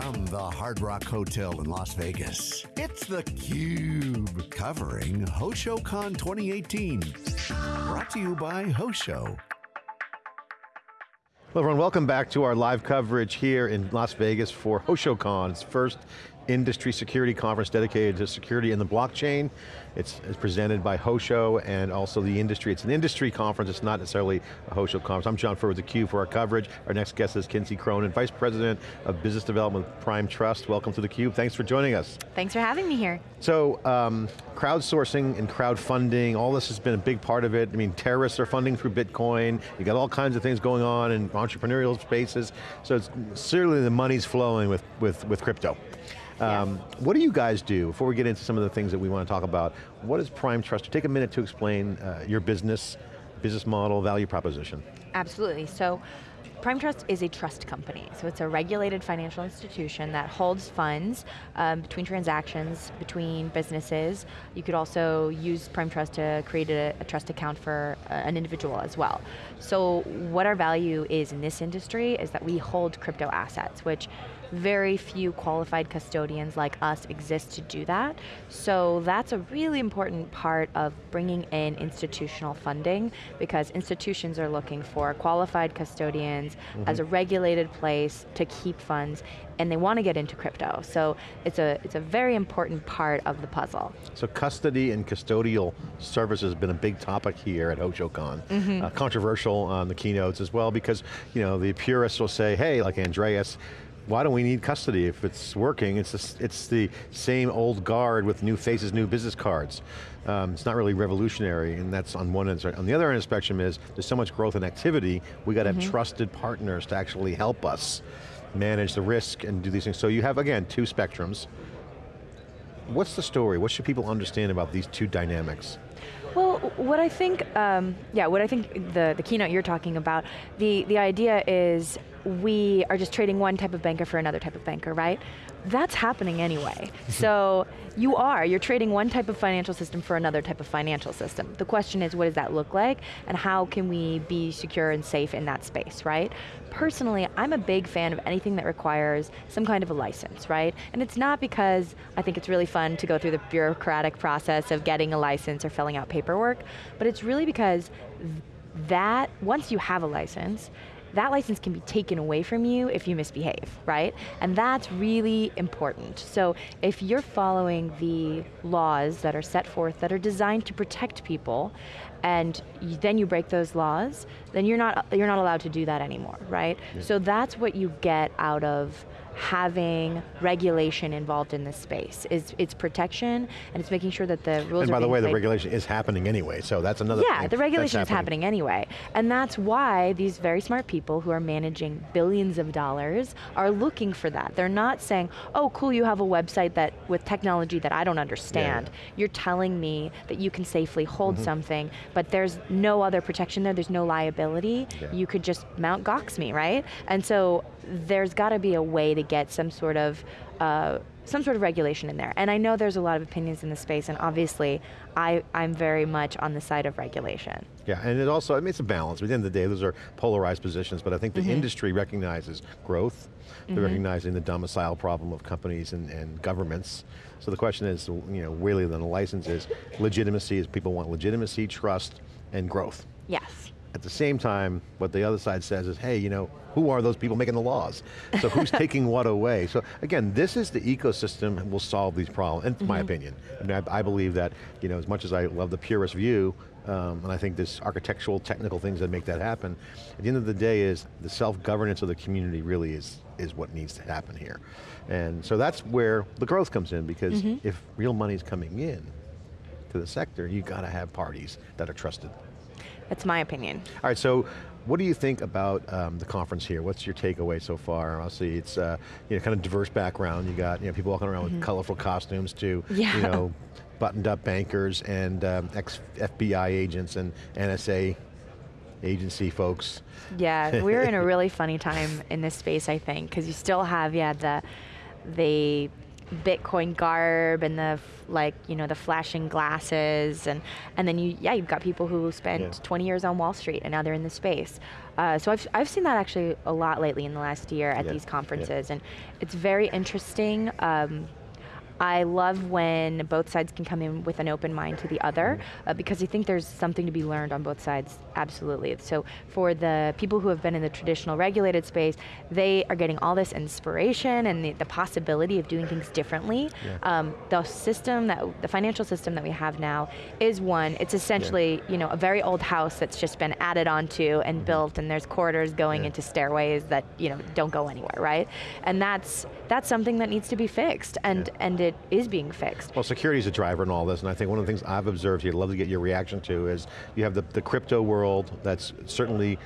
From the Hard Rock Hotel in Las Vegas, it's theCUBE, covering HoshoCon 2018. Brought to you by Hosho. Hello everyone, welcome back to our live coverage here in Las Vegas for HoshoCon. It's first industry security conference dedicated to security in the blockchain. It's, it's, presented by Hosho and also the industry. It's an industry conference, it's not necessarily a Hosho conference. I'm John Furrier with theCUBE for our coverage. Our next guest is Kinsey Cronin, Vice President of Business Development with Prime Trust. Welcome to theCUBE, thanks for joining us. Thanks for having me here. So, um, crowdsourcing and crowdfunding, all this has been a big part of it. I mean, terrorists are funding through Bitcoin, you got all kinds of things going on in entrepreneurial spaces, so it's certainly the money's flowing with, with, with crypto. Um, What do you guys do, before we get into some of the things that we want to talk about, what is Prime Trust? Take a minute to explain uh, your business, business model, value proposition. Absolutely, so Prime Trust is a trust company, so it's a regulated financial institution that holds funds um, between transactions, between businesses. You could also use Prime Trust to create a, a trust account for uh, an individual as well. So what our value is in this industry is that we hold crypto assets, which very few qualified custodians like us exist to do that. So that's a really important part of bringing in institutional funding because institutions are looking for qualified custodians mm -hmm. as a regulated place to keep funds and they want to get into crypto. So it's a, it's a very important part of the puzzle. So custody and custodial services has been a big topic here at HoshoCon. Mm -hmm. uh, controversial on the keynotes as well because you know the purists will say, hey, like Andreas, why don't we need custody if it's working? It's, the, it's the same old guard with new faces, new business cards. Um, it's not really revolutionary, and that's on one end. On the other end of the spectrum is, there's so much growth and activity, we got to mm -hmm. have mm-hmm. trusted partners to actually help us manage the risk and do these things. So you have, again, two spectrums. What's the story? What should people understand about these two dynamics? Well, what I think, um, yeah, what I think the, the keynote you're talking about, the, the idea is we are just trading one type of banker for another type of banker, right? That's happening anyway. so you are, you're trading one type of financial system for another type of financial system. The question is, what does that look like? And how can we be secure and safe in that space, right? Personally, I'm a big fan of anything that requires some kind of a license, right? And it's not because I think it's really fun to go through the bureaucratic process of getting a license or filling out paperwork, but it's really because that, once you have a license, that license can be taken away from you if you misbehave, right? And that's really important. So if you're following the laws that are set forth that are designed to protect people, and you, then you break those laws, then you're not, you're not allowed to do that anymore, right? Yeah. So that's what you get out of having regulation involved in this space. Is it's protection and it's making sure that the rules And by the way, the regulation is happening anyway, so that's another Yeah, the regulation is happening. happening anyway. And that's why these very smart people who are managing billions of dollars are looking for that. They're not saying, oh cool, you have a website that with technology that I don't understand. Yeah. You're telling me that you can safely hold mm -hmm. something, but there's no other protection there, there's no liability. Yeah. You could just mount Gox me, right? And so there's got to be a way to get some sort of uh, some sort of regulation in there. And I know there's a lot of opinions in the space, and obviously, I, I'm very much on the side of regulation. Yeah, and it also, I mean, it's a balance. At the end of the day, those are polarized positions, but I think the mm -hmm. industry recognizes growth, they're mm -hmm. recognizing the domicile problem of companies and, and governments. So the question is, you know, really then the license is, legitimacy is people want legitimacy, trust, and growth. Yes. At the same time, what the other side says is, hey, you know, who are those people making the laws? So who's taking what away? So again, this is the ecosystem will solve these problems, in mm -hmm. my mm-hmm. opinion. I, mean, I, I, believe that, you know, as much as I love the purist view, um, and I think there's architectural, technical things that make that happen, at the end of the day is the self-governance of the community really is, is what needs to happen here. And so that's where the growth comes in, because mm -hmm. if real money's coming in to the sector, you got to have parties that are trusted. That's my opinion. All right, so what do you think about um, the conference here? What's your takeaway so far? Obviously, it's uh, you know kind of diverse background. You got you know people walking around mm -hmm. with mm-hmm. colorful costumes to yeah. you know buttoned up bankers and um, ex FBI agents and NSA agency folks. Yeah, we're in a really funny time in this space, I think, because you still have yeah the the Bitcoin garb and the like, you know, the flashing glasses, and and then you, yeah, you've got people who spent Yeah. 20 years on Wall Street and now they're in the space. Uh, so I've I've seen that actually a lot lately in the last year at Yeah, these yeah. conferences, and it's very interesting. Um, I love when both sides can come in with an open mind to the other uh, because I think there's something to be learned on both sides, absolutely. So for the people who have been in the traditional regulated space, they are getting all this inspiration and the, the possibility of doing things differently. Um, the system that, the financial system that we have now is one, it's essentially, you know, a very old house that's just been added onto and built and there's corridors going Yeah. into stairways that, you know, don't go anywhere, right? And that's, that's something that needs to be fixed and, and it is being fixed. Well, security is a driver in all this, and I think one of the things I've observed here, I'd love to get your reaction to, is you have the, the crypto world that's certainly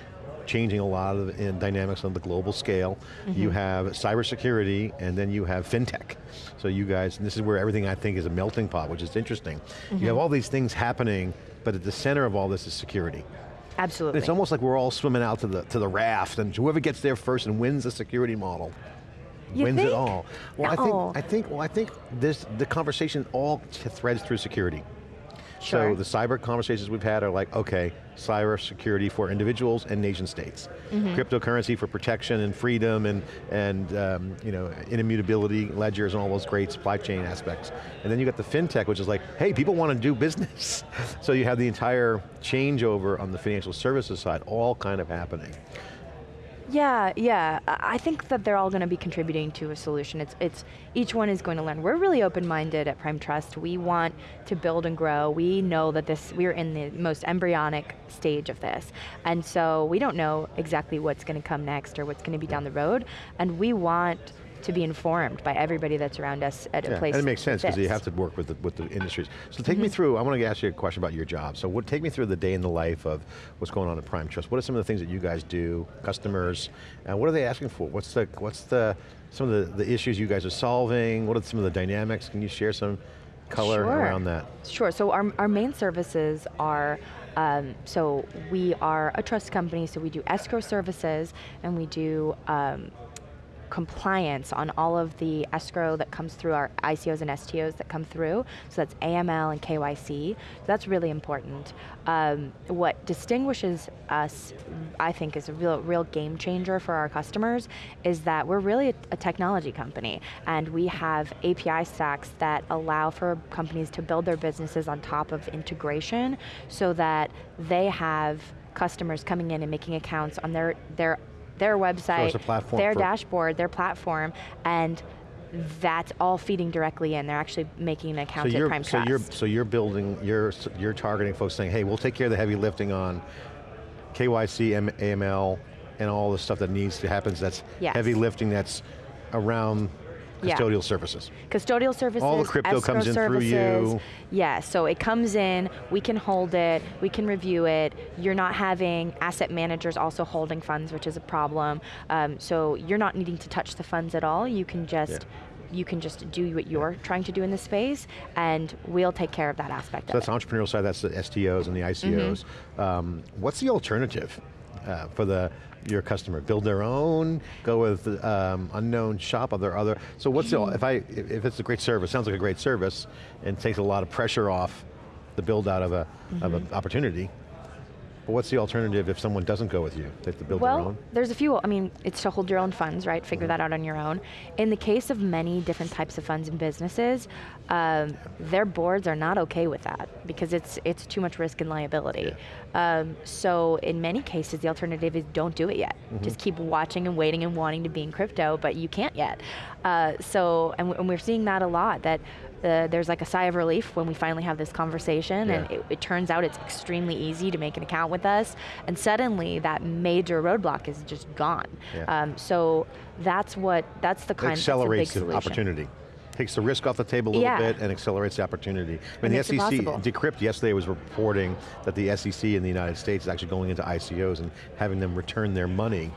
changing a lot of in dynamics on the global scale. You mm-hmm. have cybersecurity, and then you have fintech. So you guys, and this is where everything I think is a melting pot, which is interesting. You have mm-hmm. all these things happening, but at the center of all this is security. Absolutely. It's almost like we're all swimming out to the, to the raft, and whoever gets there first and wins the security model You wins it all. Well. I think I think well, I think this the conversation all threads through security. Sure. So the cyber conversations we've had are like, okay, cyber security for individuals and nation states, Mm-hmm. cryptocurrency for protection and freedom and and um, you know immutability ledgers and all those great supply chain aspects. And then you got the fintech, which is like, hey, people want to do business. so you have the entire changeover on the financial services side, all kind of happening. Yeah, yeah. I think that they're all going to be contributing to a solution. It's, it's each one is going to learn. We're really open-minded at Prime Trust. We want to build and grow. We know that this we're in the most embryonic stage of this, and so we don't know exactly what's going to come next or what's going to be down the road. And we want to be informed by everybody that's around us at a place. And it makes sense because you have to work with the, with the industries. So take Mm-hmm. me through, I want to ask you a question about your job. So what, take me through the day in the life of what's going on at Prime Trust. What are some of the things that you guys do, customers, and what are they asking for? What's the, what's the, some of the, the issues you guys are solving? What are some of the dynamics? Can you share some color Sure. around that? Sure, so our, our main services are, um, so we are a trust company, so we do escrow services and we do um, compliance on all of the escrow that comes through our ICOs and STOs that come through. So that's AML and KYC. So that's really important. Um, what distinguishes us, I think, is a real, real game changer for our customers is that we're really a, a technology company and we have API stacks that allow for companies to build their businesses on top of integration so that they have customers coming in and making accounts on their their their website, platform their dashboard, their platform, and that's all feeding directly in. They're actually making an So account at you're, Prime so Trust. you're, so you're building, you're, you're targeting folks saying, hey, we'll take care of the heavy lifting on KYC, M- AML, and all the stuff that needs to happen. That's Yes. heavy lifting that's around Yeah. custodial services. Custodial services, All the crypto comes in through you. Yeah, so it comes in, we can hold it, we can review it. You're not having asset managers also holding funds, which is a problem. Um, so you're not needing to touch the funds at all. You can just you can just do what you're trying to do in the space, and we'll take care of that aspect So of that's it. entrepreneurial side, that's the STOs and the ICOs. Mm-hmm. Um, what's the alternative uh, for the your customer? Build their own, go with um, unknown shop, are there other, so what's the, if I, if it's a great service, sounds like a great service, and takes a lot of pressure off the build out of a, of Mm-hmm. an opportunity, but what's the alternative if someone doesn't go with you? They have to build their Well, own? there's a few. I mean, it's to hold your own funds, right? Figure Mm-hmm. that out on your own. In the case of many different types of funds and businesses, um, their boards are not okay with that because it's it's too much risk and liability. Um, so in many cases, the alternative is don't do it yet. Mm-hmm. Just keep watching and waiting and wanting to be in crypto, but you can't yet. Uh, so, and, and we're seeing that a lot. That uh, there's like a sigh of relief when we finally have this conversation, and it, it turns out it's extremely easy to make an account with us, and suddenly that major roadblock is just gone. Yeah. Um, so that's what that's the kind accelerates that's a big the opportunity. Takes the risk off the table a little Yeah. bit and accelerates the opportunity. I mean, And the SEC, possible. Decrypt yesterday was reporting that the SEC in the United States is actually going into ICOs and having them return their money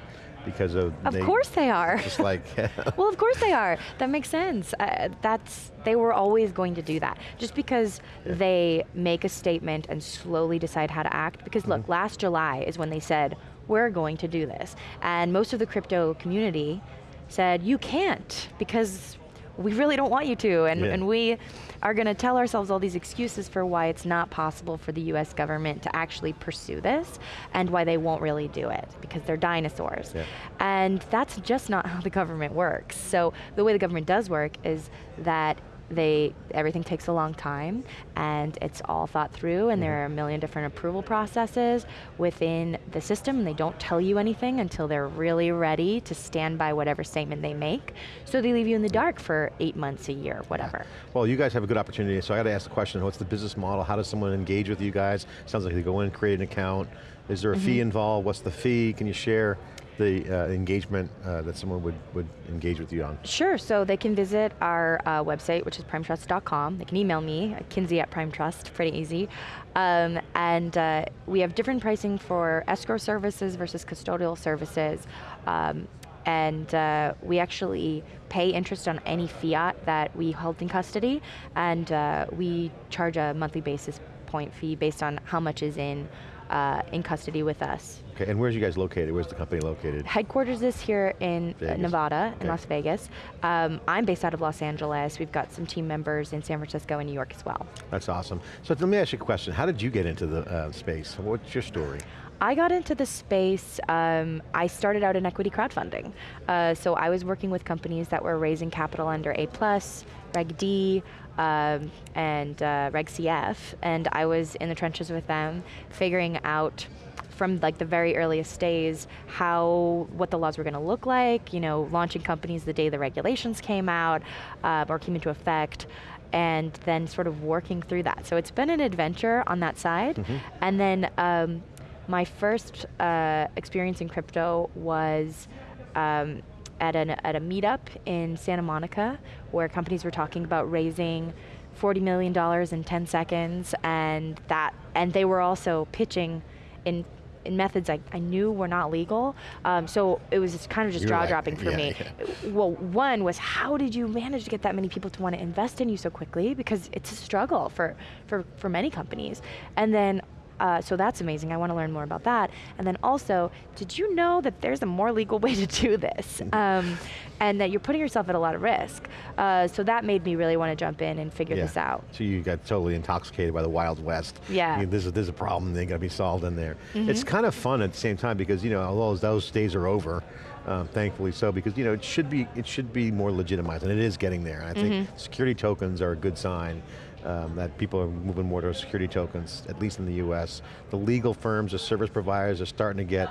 because of Of they- course they are. Just like, well, of course they are. That makes sense. Uh, that's they were always going to do that. Just because they make a statement and slowly decide how to act. Because Mm-hmm. look, last July is when they said we're going to do this, and most of the crypto community said you can't because we really don't want you to, and, Yeah. and we are going to tell ourselves all these excuses for why it's not possible for the US government to actually pursue this, and why they won't really do it, because they're dinosaurs. Yeah. And that's just not how the government works. So the way the government does work is that they everything takes a long time and it's all thought through and there mm-hmm. are a million different approval processes within the system and they don't tell you anything until they're really ready to stand by whatever statement they make so they leave you in the dark for eight months a year whatever Well, you guys have a good opportunity, so I got to ask the question, what's the business model? How does someone engage with you guys? Sounds like they go in, create an account. Is there a fee mm-hmm. involved? What's the fee? Can you share the uh, engagement uh, that someone would, would engage with you on? Sure, so they can visit our uh, website, which is primetrust.com. They can email me, kinsey at primetrust, pretty easy. Um, and uh, we have different pricing for escrow services versus custodial services. Um, and uh, we actually pay interest on any fiat that we hold in custody, and uh, we charge a monthly basis point fee based on how much is in, uh, in custody with us. Okay, and where's you guys located? Where's the company located? Headquarters is here in uh, Vegas. Nevada, in Las Vegas. Um, I'm based out of Los Angeles. We've got some team members in San Francisco and New York as well. That's awesome. So let me ask you a question. How did you get into the uh, space? What's your story? I got into the space, um, I started out in equity crowdfunding. Uh, so I was working with companies that were raising capital under A+, plus, Reg D, um, and uh, Reg CF, and I was in the trenches with them, figuring out from like the very earliest days how what the laws were going to look like you know launching companies the day the regulations came out uh, or came into effect and then sort of working through that. So it's been an adventure on that side. And then um, my first uh, experience in crypto was um, at, an, at a meetup in Santa Monica where companies were talking about raising $40 million in 10 seconds and that and they were also pitching in in methods I, I knew were not legal. Um, so it was just kind of just jaw like, dropping for yeah, me. yeah. well one was how did you manage to get that many people to want to invest in you so quickly? Because it's a struggle for for, for many companies. And then uh, so that's amazing. I want to learn more about that. And then also, did you know that there's a more legal way to do this? Um, and that you're putting yourself at a lot of risk. Uh, so that made me really want to jump in and figure this out. So you got totally intoxicated by the Wild West. Yeah. Mm-hmm. I mean, there's, a, there's a problem, they got to be solved in there. It's kind of fun at the same time because, you know, although those days are over, um, thankfully so, because, you know, it should be, it should be more legitimized, and it is getting there. And I think Mm-hmm. security tokens are a good sign. Um, that people are moving more to security tokens, at least in the US. The legal firms, the service providers are starting to get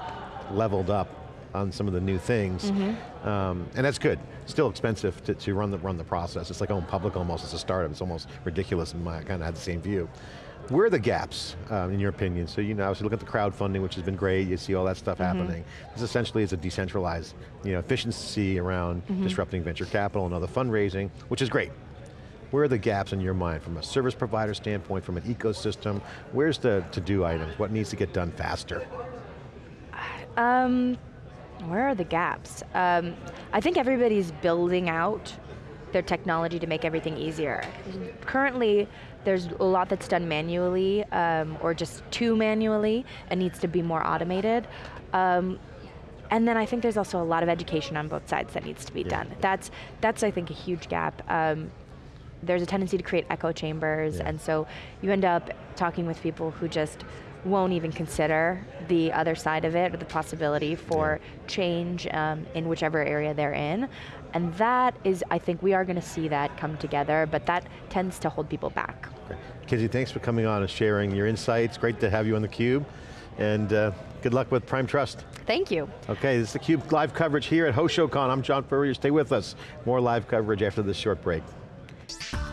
leveled up on some of the new things, Mm-hmm. um, and that's good. Still expensive to, to run the run the process. It's like going public almost it's a startup. It's almost ridiculous. In my, I kind of had the same view. Where are the gaps, um, in your opinion? So you know, obviously look at the crowdfunding, which has been great. You see all that stuff happening. This essentially is a decentralized, you know, efficiency around disrupting venture capital and other fundraising, which is great. Where are the gaps in your mind from a service provider standpoint, from an ecosystem? Where's the to-do items? What needs to get done faster? Um, where are the gaps? Um, I think everybody's building out their technology to make everything easier. Currently, there's a lot that's done manually um, or just too manually and needs to be more automated. Um, and then I think there's also a lot of education on both sides that needs to be Yeah. done. That's that's I think a huge gap. Um, there's a tendency to create echo chambers, Yeah. and so you end up talking with people who just won't even consider the other side of it or the possibility for change um, in whichever area they're in. And that is, I think we are going to see that come together, but that tends to hold people back. Okay. Kinsey, thanks for coming on and sharing your insights. Great to have you on theCUBE. And uh, good luck with Prime Trust. Thank you. Okay, this is theCUBE live coverage here at HoshoCon. I'm John Furrier, stay with us. More live coverage after this short break. Bye.